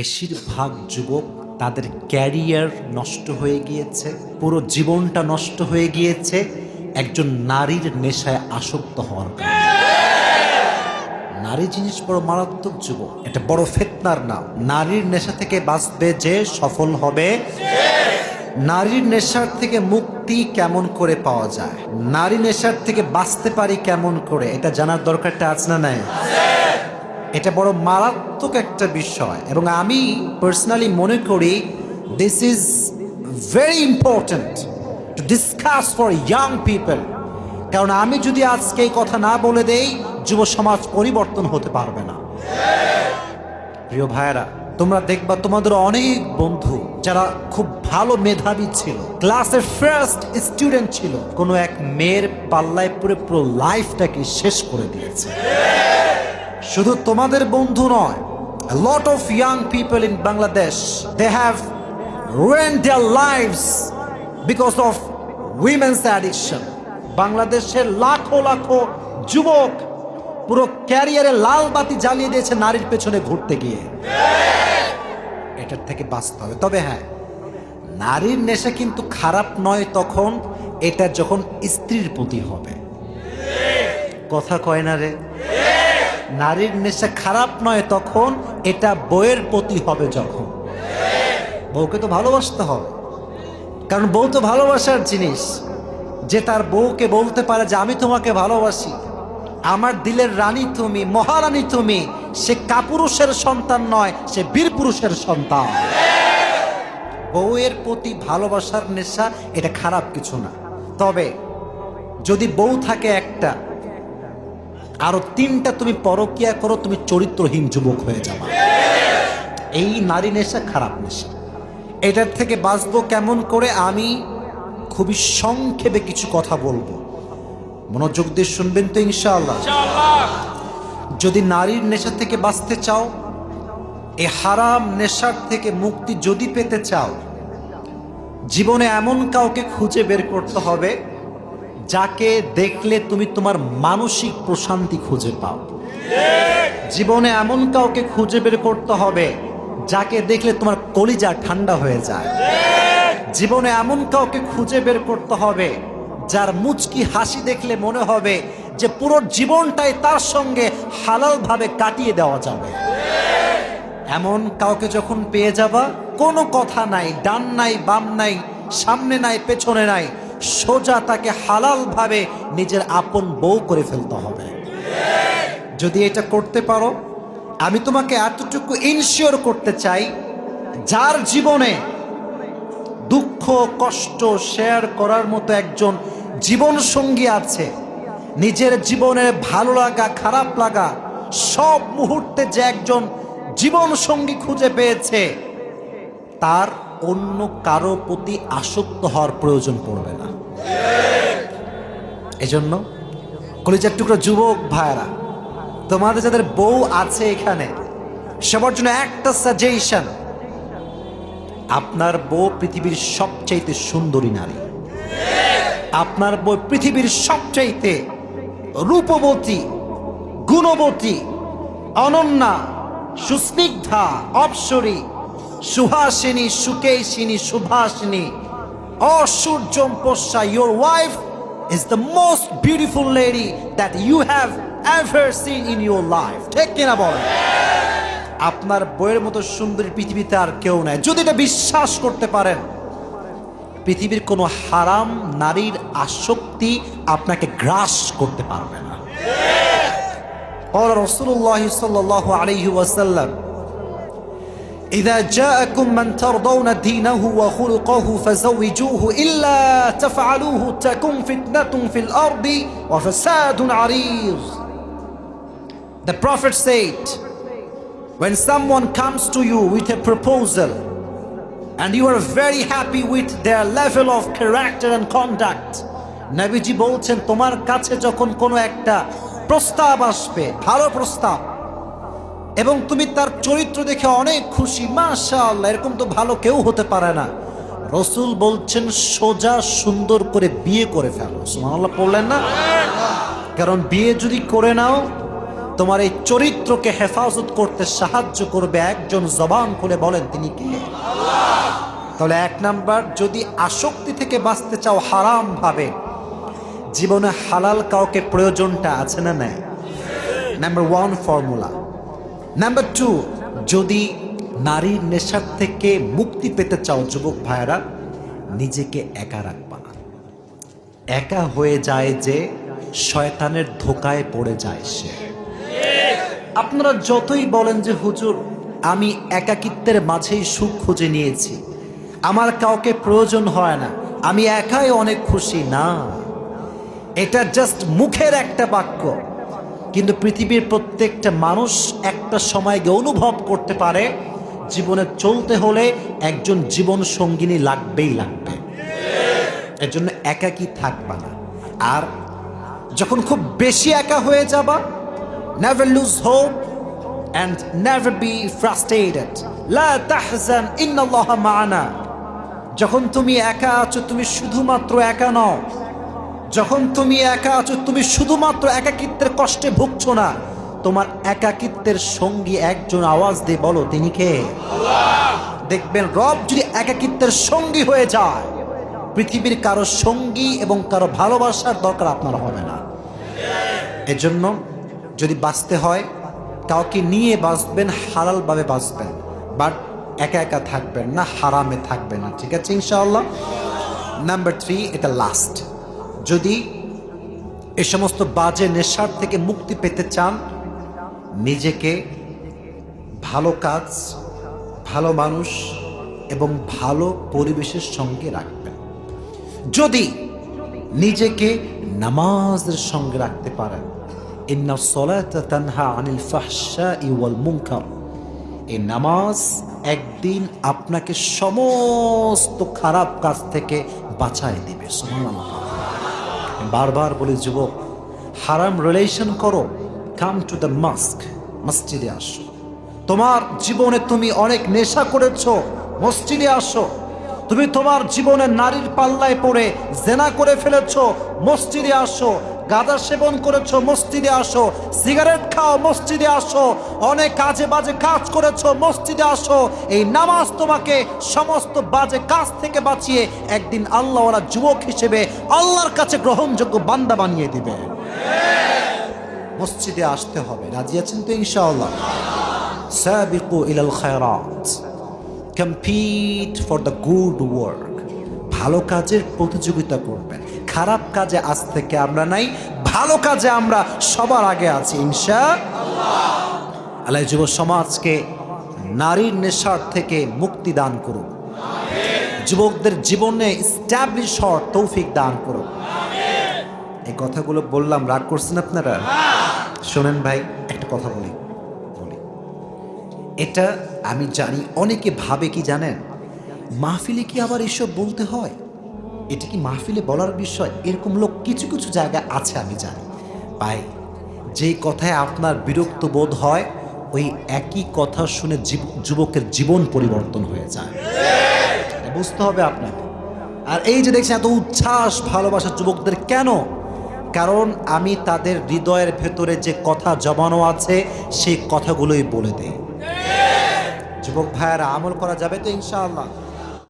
বেশিরভাগ যুবক তাদের ক্যারিয়ার নষ্ট হয়ে গিয়েছে, পুরো জীবনটা নষ্ট হয়ে গিয়েছে, একজন নারীর নেশায় আসক্ত হওয়ার নারী জিনিস বড় মারাত্মক যুবক, এটা বড় ফেতনার নাম। নারীর নেশা থেকে বাঁচবে যে সফল হবে, নারীর নেশার থেকে মুক্তি কেমন করে পাওয়া যায়, নারী নেশার থেকে বাঁচতে পারি কেমন করে, এটা জানার দরকারটা আছে না নাই? এটা বড় মারাত্মক একটা বিষয়। এবং আমি পার্সোনালি মনে করি this is very important to discuss for young people কারণ আমি যদি আজকে এই কথা না বলে দেই, যুব সমাজ পরিবর্তন হতে পারবে না। প্রিয় ভাইয়েরা, তোমরা দেখবা তোমাদের অনেক বন্ধু যারা খুব ভালো মেধাবী ছিল। ক্লাসের ফার্স্ট স্টুডেন্ট ছিল। কোনো এক মেয়ের পাল্লায় পুরো পুরো লাইফটাকে শেষ করে দিয়েছে। শুধু তোমাদের বন্ধু নয় lot of young people in Bangladesh they have ruined their lifes because of women's addiction বাংলাদেশের লাখো লাখো যুবক পুরো ক্যারিয়ারে লাল বাতি জ্বালিয়ে দিয়েছে নারীর পেছনে ঘুরতে গিয়ে। এটার থেকে বাঁচতে হবে। তবে হ্যাঁ নারীর নেশা কিন্তু খারাপ নয় তখন এটা যখন স্ত্রীর প্রতি হবে। কথা কয় না রে? নারীর নেশা খারাপ নয় তখন এটা বইয়ের প্রতি হবে যখন। বউকে তো ভালোবাসতে হবে। কারণ বউ তো ভালোবাসার জিনিস। যে তার বউকে বলতে পারে যে, আমি তোমাকে ভালোবাসি। আমার দিলের রানী তুমি, মহারানী তুমি। সে কাপুরুষের সন্তান নয়, সে বীর পুরুষের সন্তান। বউয়ের প্রতি ভালোবাসার নেশা, এটা খারাপ কিছু না। তবে যদি বউ থাকে একটা আরও তিনটা তুমি পরকিয়া করো, তুমি চরিত্রহীন যুবক হয়ে যাবা। এই নারী নেশা খারাপ নেশা। এটার থেকে বাঁচবো কেমন করে আমি খুবই সংক্ষেপে কিছু কথা বলব। মনোযোগ দিয়ে শুনবেন তো ইনশাআল্লাহ। যদি নারীর নেশা থেকে বাঁচতে চাও, এ হারাম নেশার থেকে মুক্তি যদি পেতে চাও, জীবনে এমন কাউকে খুঁজে বের করতে হবে যাকে দেখলে তুমি তোমার মানসিক প্রশান্তি খুঁজে পাও। জীবনে এমন কাউকে খুঁজে বের করতে হবে, যাকে দেখলে তোমার কলিজা ঠান্ডা হয়ে যায়। জীবনে এমন কাউকে খুঁজে বের করতে হবে, যার মুচকি হাসি দেখলে মনে হবে যে পুরো জীবনটাই তার সঙ্গে হালালভাবে কাটিয়ে দেওয়া যাবে। এমন কাউকে যখন পেয়ে যাবা, কোনো কথা নাই, ডান নাই, বাম নাই, সামনে নাই, পেছনে নাই সোজা তাকে হালালভাবে নিজের আপন বউ করে ফেলতে হবে। যদি এটা করতে পারো, আমি তোমাকে এতটুকু ইনশিওর করতে চাই, যার জীবনে দুঃখ, কষ্ট শেয়ার করার মতো একজন জীবন সঙ্গী আছে, নিজের জীবনের ভালো লাগা, খারাপ লাগা, সব মুহূর্তে যে একজন জীবন সঙ্গী খুঁজে পেয়েছে, তার অন্য কারও প্রতি আসক্ত হওয়ার প্রয়োজন পড়বে না। এজন্য কলিজার টুকরো যুবক ভাইরা তোমাদের যাদের বউ আছে এখানে, সবার জন্য একটা সাজেশন আপনার বউ পৃথিবীর সবচাইতে সুন্দরী নারী। আপনার বউ পৃথিবীর সবচাইতে রূপবতী, গুণবতী, অনন্যা, সুস্নিগ্ধা, অপসরী সুহাসিনী সুকেশিনী সুভাসিনী। অসূর্যম পোষা your wife is the most beautiful lady that you have ever seen in your life ঠিক কিনা বলেন আপনার বইয়ের মতো সুন্দরী পৃথিবীতে আর কেউ নেই। যদি এটা বিশ্বাস করতে পারেন পৃথিবীর কোনো হারাম নারীর আসক্তি আপনাকে গ্রাস করতে পারবে না। রসুল্লাহ সাল্লাহ আলহি ওয়াসাল্লাম إذا جاءكم من ترضون دينه وخلقه فزوجوه إلا تفعلوه تكن فتنة في الأرض وفساد عريض The Prophet said when someone comes to you with a proposal and you are very happy with their level of character and conduct নবীজি বলছেন তোমার কাছে যখন কোনো একটা প্রস্তাব আসবে ভালো প্রস্তাব এবং তুমি তার চরিত্র দেখে অনেক খুশি, মাশাআল্লাহ, এরকম তো ভালো কেউ হতে পারে না। রসুল বলছেন, সোজা সুন্দর করে বিয়ে করে ফেলো। সুবহানাল্লাহ পড়লেন না? কারণ বিয়ে যদি করে নাও, তোমার এই চরিত্রকে হেফাজত করতে সাহায্য করবে একজন জবান খুলে বলেন, তিনি কে? তাহলে এক নাম্বার, যদি আসক্তি থেকে বাঁচতে চাও হারাম ভাবে, জীবনে হালাল কাউকে প্রয়োজনটা আছে না নাই? Number one formula. Number two যদি নারীর নেশার থেকে মুক্তি পেতে চাও যুবক ভাইয়েরা, নিজেকে একা রাখবা একা হয়ে যায় যে শয়তানের ধোকায় পড়ে যায় সে। আপনারা যতই বলেন যে, হুজুর, আমি একাকিত্বের মাঝেই সুখ খুঁজে নিয়েছি। আমার কাউকে প্রয়োজন হয় না। আমি একাই অনেক খুশি। না। এটা জাস্ট মুখের একটা বাক্য। কিন্তু পৃথিবীর প্রত্যেকটা মানুষ একটা সময় গিয়ে অনুভব করতে পারে, জীবনে চলতে হলে একজন জীবন সঙ্গিনী লাগবেই লাগবে। এর জন্য একাকি থাকবা না। আর যখন খুব বেশি একা হয়ে যাবা never lose hope and never be frustrated লা যখন তুমি একা আছো, তুমি শুধুমাত্র একা নও। যখন তুমি একা আছো তুমি শুধুমাত্র একাকিত্বের কষ্টে ভুগছো না। তোমার একাকিত্বের সঙ্গী একজন আওয়াজ দিয়ে বলো তিনি কে? দেখবেন রব যদি একাকিত্বের সঙ্গী হয়ে যায় পৃথিবীর কারও সঙ্গী এবং কারও ভালোবাসার দরকার আপনার হবে না। এজন্য যদি বাঁচতে হয় কাউকে নিয়ে বাঁচবেন হালালভাবে বাঁচবেন বাট একা একা থাকবেন না হারামে থাকবেন না ঠিক আছে ইনশাআল্লাহ? নাম্বার থ্রি এটা লাস্ট যদি এ সমস্ত বাজে নেশার থেকে মুক্তি পেতে চান, নিজেকে ভালো কাজ, ভালো মানুষ এবং ভালো পরিবেশের সঙ্গে রাখবেন। যদি নিজেকে নামাজের সঙ্গে রাখতে পারেন আনিল মুনকার। এই নামাজ একদিন আপনাকে সমস্ত খারাপ কাজ থেকে বাঁচায় দিবে, সুবহানাল্লাহ। বারবার বলি, যুবক, হারাম রিলেশন করো কাম টু দ্য মাস্ক মসজিদে আসো। তোমার জীবনে তুমি অনেক নেশা করেছ, মসজিদে আসো। তুমি তোমার জীবনে নারীর পাল্লায় পড়ে জেনা করে ফেলেছ, মসজিদে আসো। গাঁদা সেবন করেছ, মসজিদে আসো, সিগারেট খাও, মসজিদে আসো, অনেক কাজে বাজে কাজ করেছ, মসজিদে আসো, এই নামাজ তোমাকে সমস্ত বাজে কাজ থেকে বাঁচিয়ে একদিন আল্লাহ ওরা যুবক হিসেবে আল্লাহর কাছে গ্রহণযোগ্য বান্দা বানিয়ে দিবে। মসজিদে আসতে হবে, রাজি আছেন তো ইনশাআল্লাহ? সাবিকু ইলাল খায়রাত compete for the good work ভালো কাজের প্রতিযোগিতা করবেন। খারাপ কাজে আজ থেকে আমরা নাই, ভালো কাজে আমরা সবার আগে আছি ইনশা আল্লাহ যুব সমাজকে নারীর নেশার থেকে মুক্তি দান করুন যুবকদের জীবনে স্ট্যাবলিশ হওয়ার তৌফিক দান করুন এই কথাগুলো বললাম, রাগ করছেন আপনারা? শোনেন ভাই, একটা কথা বলি বলি। এটা আমি জানি, অনেকে ভাবে কি জানেন? মাহফিলে কি আবার এসব বলতে হয়? এটা কি মাহফিলে বলার বিষয়? এরকম লোক কিছু কিছু জায়গায় আছে, আমি জানি। ভাই যে কথায় আপনার বিরক্ত বোধ হয়, ওই একই কথা শুনে যুবকের জীবন পরিবর্তন হয়ে যায়। বুঝতে হবে আপনাকে। আর এই যে দেখছেন, এত উচ্ছ্বাস, ভালোবাসা যুবকদের কেন? কারণ আমি তাদের হৃদয়ের ভেতরে যে কথা জমানো আছে, সেই কথাগুলোই বলে দেই। যুবক ভাইয়ারা, আমল করা যাবে তো ইনশাআল্লাহ?